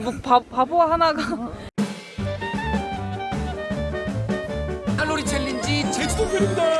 뭐 바, 바보 하나가 칼로리 챌린지 제주도 편입니다.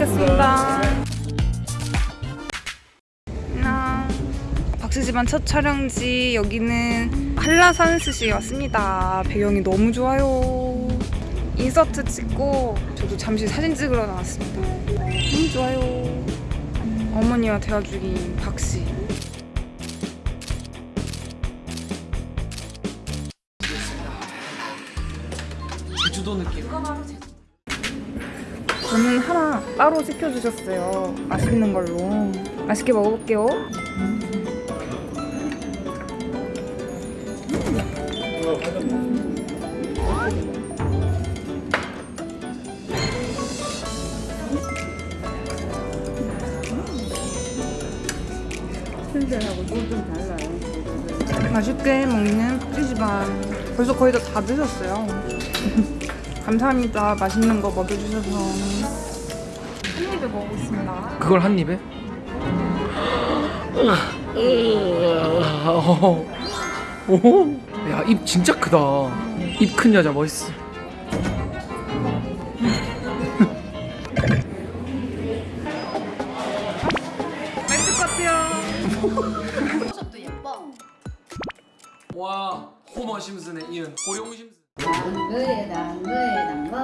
먹겠습니다. 안녕 박스집안 첫 촬영지 여기는 한라산스시에 왔습니다. 배경이 너무 좋아요. 인서트 찍고 저도 잠시 사진 찍으러 나왔습니다. 너무 좋아요. 어머니와 대화 중인 박씨. 제주도 느낌. 저는 하나 따로 시켜주셨어요. 맛있는 걸로. 맛있게 먹어볼게요. 맛있게 먹는 푸지집안 벌써 거의 다 다 드셨어요 감사합니다 맛있는 거 먹여주셔서 한 입에 먹겠습니다 그걸 한 입에? 야, 입 진짜 크다. 입 큰 여자 멋있어. 맛있을 것 같아요 모습도 예뻐 와, 호머 심슨에 이은 호용 심슨. 너에다 너에다 뭐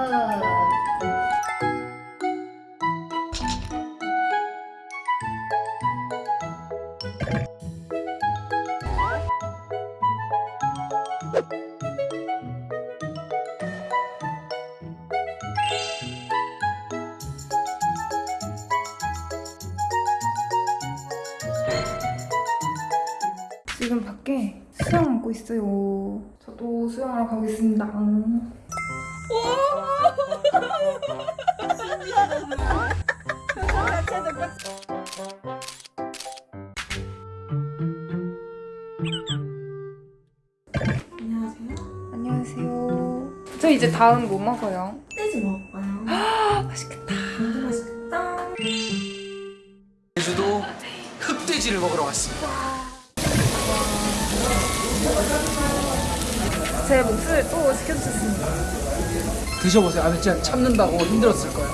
지금 밖에 수영하고 있어요 저도 수영하러 가고 있습니다 안녕하세요 안녕하세요 저 이제 다음 뭐 먹어요? 떼지 먹을까요? 맛있겠다 너무 맛있겠다 제주도 흑돼지를 먹으러 왔습니다. 제 몫을 또 시켜주셨습니다 드셔보세요. 아니 진짜 참는다고 힘들었을 거예요.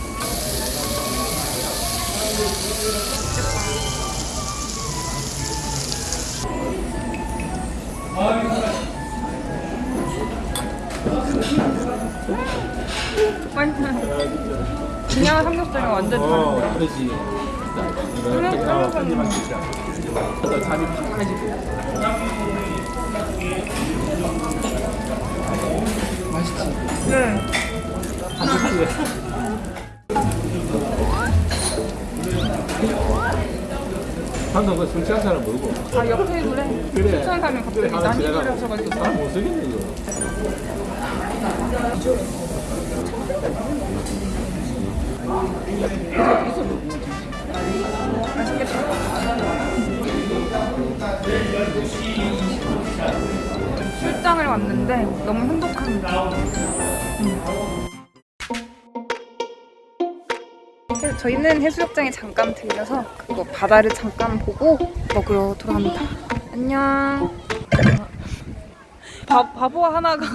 완전 그냥 삼겹살이랑 완전 다른데요? 그러지. 그냥 삼겹살이랑 잠이 팍 깨지고. 맛있지? 네 방금 그 술 취한 사람 모르고. 아옆 테이블에 그래. 추천 사면 갑자기 그래, 난입을 지나가. 하셔가지고 사람 못 쓰겠네, 이거. 출장을 왔는데 너무 행복합니다. 음. 해- 저희는 해수욕장에 잠깐 들려서 그거 바다를 잠깐 보고 먹으러 돌아갑니다. 안녕. 바, 바보 하나가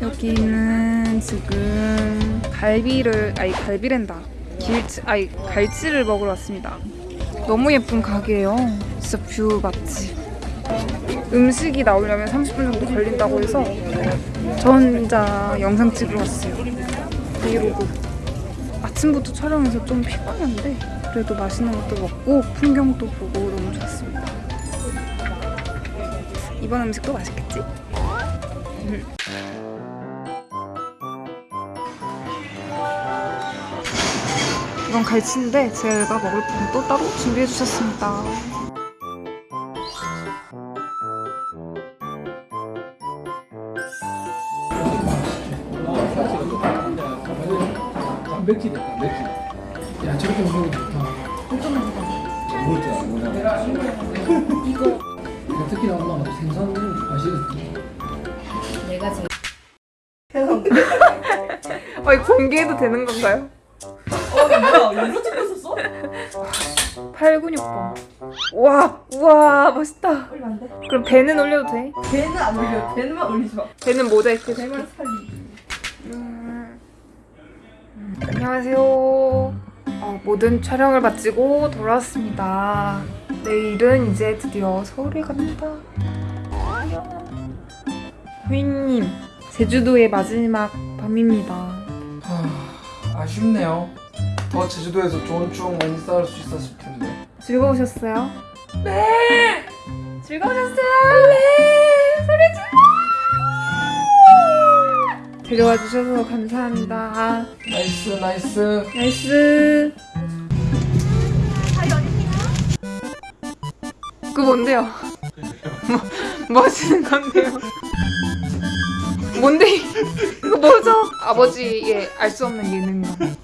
여기는 지금 갈비를 아니 갈비랜다 길치 아니 갈치를 먹으러 왔습니다. 너무 예쁜 가게예요. 진짜 view 맛집. 음식이 나오려면 30분 정도 걸린다고 해서 저 혼자 영상 찍으러 왔어요. 브이로그. 아침부터 촬영해서 좀 피곤한데 그래도 맛있는 것도 먹고 풍경도 보고 너무 좋았습니다. 이번 음식도 맛있겠지? 이건 갈치인데 제가 먹을 건또 따로 준비해 주셨습니다. 단백질이다 단백질 야 저렇게 먹으면 좋다 뭘줄 아구나 특히나 엄마가 생선 맛있거든 내가 제일 아, 이거 공개해도 되는 건가요? 뭐야 이거 찍고 있었어? 8근육빵. 와, 우와, 멋있다. 올리면 안 돼? 그럼 배는 올려도 돼? 배는 안 올려 배는만 올리지 마 배는 모자이크. 배만 살리 음. 안녕하세요. 어, 모든 촬영을 마치고 돌아왔습니다. 내일은 이제 드디어 서울에 갑니다. 후이님, 제주도의 마지막 밤입니다. 하, 아쉽네요 더 제주도에서 좋은 추억 많이 쌓을 수 있었을 텐데 즐거우셨어요? 네! 즐거우셨어요? 네! 데려와 주셔서 감사합니다. nice nice nice. 그거 뭔데요? 뭐, 뭐 하시는 건데요? 뭔데? 이거 뭐죠? 아버지의 알 수 없는 예능감.